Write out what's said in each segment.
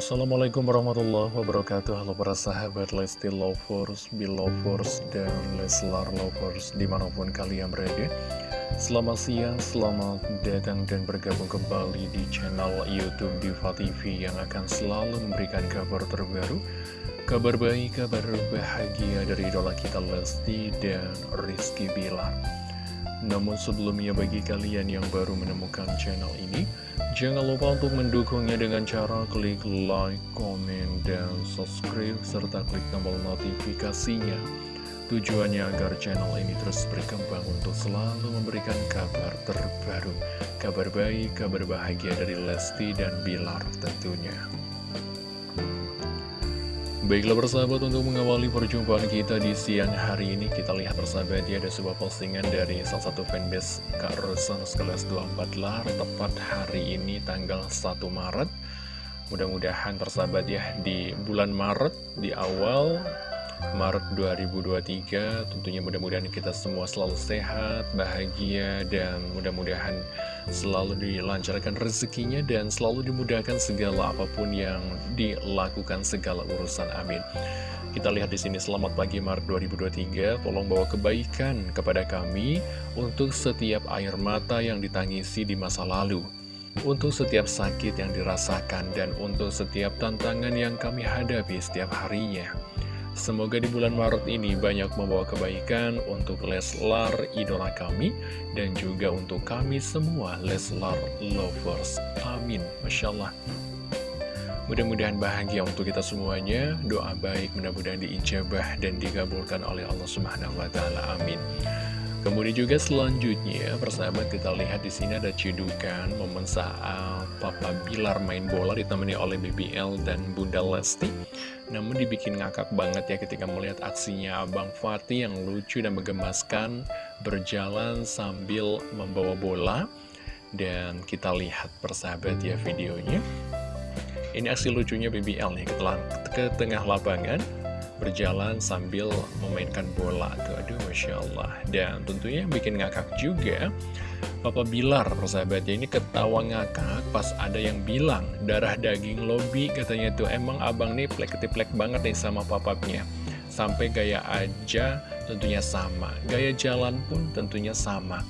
Assalamualaikum warahmatullahi wabarakatuh. Halo para sahabat Lesti Lovers, Belovers, dan Leslar Lovers di mana pun kalian berada. Selamat siang, selamat datang dan bergabung kembali di channel Youtube Diva TV Yang akan selalu memberikan kabar terbaru Kabar baik, kabar bahagia dari idola kita Lesti dan Rizky Bilar namun sebelumnya bagi kalian yang baru menemukan channel ini, jangan lupa untuk mendukungnya dengan cara klik like, komen, dan subscribe, serta klik tombol notifikasinya. Tujuannya agar channel ini terus berkembang untuk selalu memberikan kabar terbaru, kabar baik, kabar bahagia dari Lesti dan Bilar tentunya. Baiklah persahabat untuk mengawali perjumpaan kita di siang hari ini Kita lihat persahabat ya ada sebuah postingan dari salah satu fanbase Kak Rosan sekelas 24 lar Tepat hari ini tanggal 1 Maret. Mudah-mudahan persahabat ya di bulan Maret di awal Maret 2023 tentunya mudah-mudahan kita semua selalu sehat, bahagia, dan mudah-mudahan selalu dilancarkan rezekinya dan selalu dimudahkan segala apa pun yang dilakukan segala urusan amin. Kita lihat di sini selamat pagi Maret 2023 tolong bawa kebaikan kepada kami untuk setiap air mata yang ditangisi di masa lalu untuk setiap sakit yang dirasakan dan untuk setiap tantangan yang kami hadapi setiap harinya Semoga di bulan Maret ini banyak membawa kebaikan untuk Leslar, idola kami, dan juga untuk kami semua, Leslar Lovers. Amin. Masya Allah. Mudah-mudahan bahagia untuk kita semuanya. Doa baik mudah-mudahan diijabah dan dikabulkan oleh Allah Subhanahu wa taala. Amin. Kemudian juga selanjutnya, persahabat kita lihat di sini ada cedukan momen saat Papa Bilar main bola ditemani oleh BBL dan Bunda Lesti. Namun dibikin ngakak banget ya ketika melihat aksinya Abang Fatih yang lucu dan menggemaskan berjalan sambil membawa bola. Dan kita lihat persahabat ya videonya. Ini aksi lucunya BBL nih ke tengah lapangan berjalan sambil memainkan bola tuh. Aduh Masya Allah. Dan tentunya yang bikin ngakak juga Papa Bilar persahabatnya ini ketawa ngakak pas ada yang bilang darah daging lobby katanya tuh. Emang abang nih plek-plek banget nih sama papapnya. Sampai gaya aja tentunya sama. Gaya jalan pun tentunya sama.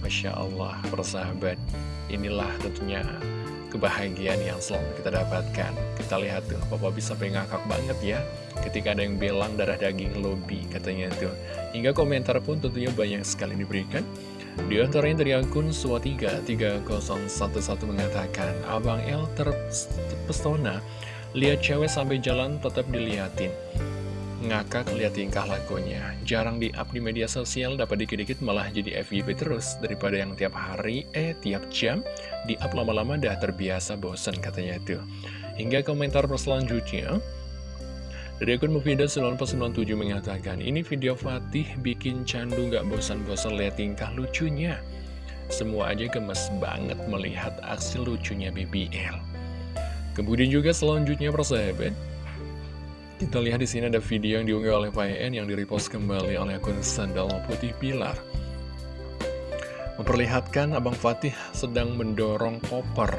Masya Allah persahabat. Inilah tentunya kebahagiaan yang selalu kita dapatkan. Kita lihat tuh, Papa bisa ngakak banget ya, ketika ada yang bilang darah daging lobby, katanya tuh. Hingga komentar pun tentunya banyak sekali diberikan. Di antaranya dari akun Swatiga 3011 mengatakan, Abang El terpesona, lihat cewek sampai jalan tetap diliatin ngakak lihat tingkah lakunya. Jarang di-up di media sosial, dapat dikit-dikit malah jadi FYP terus. Daripada yang tiap hari, eh tiap jam, di-up lama-lama dah terbiasa bosen katanya itu. Hingga komentar selanjutnya, dari akun Mufida 997 mengatakan, ini video Fatih bikin candu gak bosan-bosan lihat tingkah lucunya. Semua aja gemes banget melihat aksi lucunya BBL. Kemudian juga selanjutnya persahabat, kita lihat di sini ada video yang diunggah oleh PN yang direpost kembali oleh akun Sandal Putih Pilar. Memperlihatkan Abang Fatih sedang mendorong koper.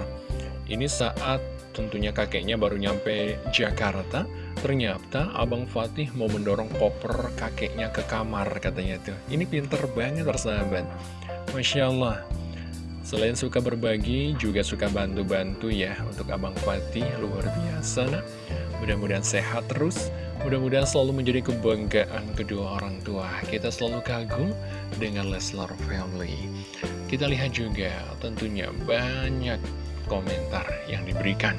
Ini saat tentunya kakeknya baru nyampe Jakarta. Ternyata Abang Fatih mau mendorong koper kakeknya ke kamar katanya tuh. Ini pinter banget persahabat. Masya Allah. Selain suka berbagi, juga suka bantu-bantu ya untuk Abang Fatih, luar biasa nah. Mudah-mudahan sehat terus, mudah-mudahan selalu menjadi kebanggaan kedua orang tua. Kita selalu kagum dengan Leslar Family. Kita lihat juga tentunya banyak komentar yang diberikan.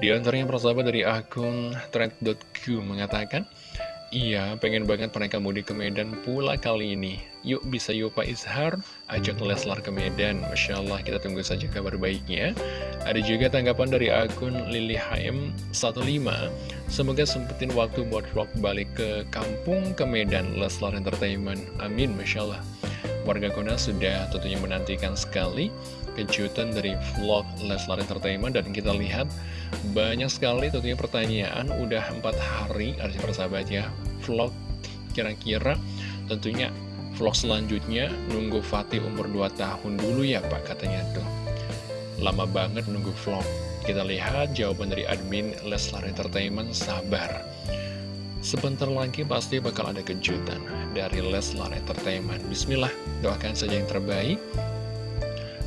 Di antaranya persahabat dari akun thread.q mengatakan, Iya, pengen banget mereka mudik ke Medan pula kali ini. Yuk bisa yuk Pak Izhar, ajak Leslar ke Medan. Masya Allah, kita tunggu saja kabar baiknya. Ada juga tanggapan dari akun Lili HM15. Semoga sempetin waktu buat vlog balik ke kampung ke Medan Leslar Entertainment. Amin, Masya Allah. Warga Kona sudah tentunya menantikan sekali kejutan dari vlog Leslar Entertainment dan kita lihat banyak sekali tentunya pertanyaan udah empat hari artinya persahabat ya vlog kira-kira tentunya vlog selanjutnya nunggu Fatih umur 2 tahun dulu ya Pak katanya tuh lama banget nunggu vlog Kita lihat jawaban dari admin Leslar Entertainment, sabar. Sebentar lagi pasti bakal ada kejutan dari Leslar Entertainment. Bismillah, doakan saja yang terbaik.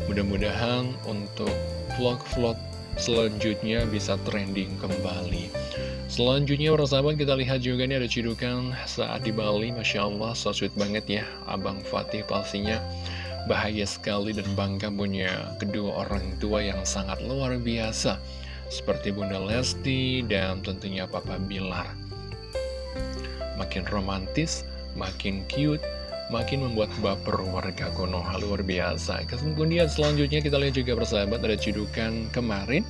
Mudah-mudahan untuk vlog-vlog selanjutnya bisa trending kembali. Selanjutnya para sahabat kita lihat juga nih ada cidukan saat di Bali. Masya Allah so sweet banget ya. Abang Fatih pastinya bahagia sekali dan bangga punya kedua orang tua yang sangat luar biasa. Seperti Bunda Lesti dan tentunya Papa Bilar. Makin romantis, makin cute, makin membuat baper warga Konoha luar biasa Kemudian selanjutnya kita lihat juga persahabat ada cidukan kemarin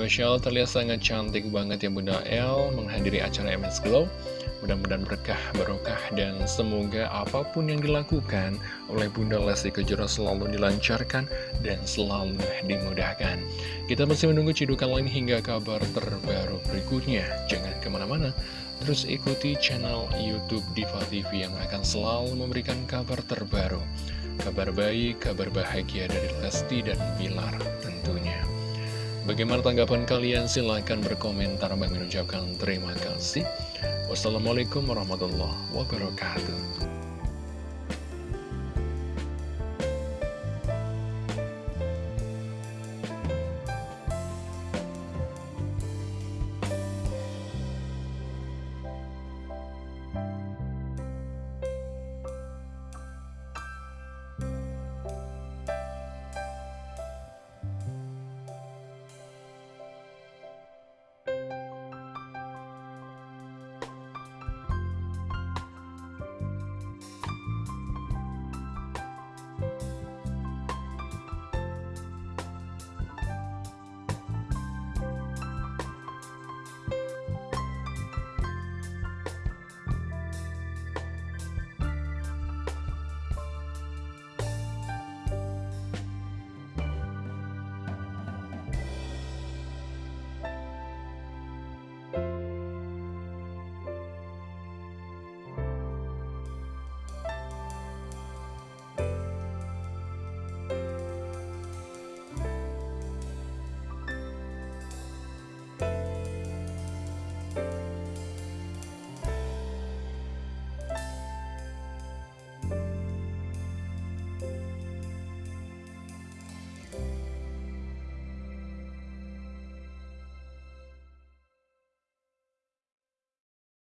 Allah terlihat sangat cantik banget ya Bunda El menghadiri acara MS Glow Mudah-mudahan berkah, barokah, dan semoga apa pun yang dilakukan oleh Bunda Lesti Kejora selalu dilancarkan dan selalu dimudahkan. Kita masih menunggu cidukan lain hingga kabar terbaru berikutnya. Jangan ke mana-mana, terus ikuti channel Youtube Diva TV yang akan selalu memberikan kabar terbaru. Kabar baik, kabar bahagia dari Lesti dan Bilar tentunya. Bagaimana tanggapan kalian? Silahkan berkomentar. Bang mengucapkan terima kasih. Wassalamualaikum warahmatullahi wabarakatuh.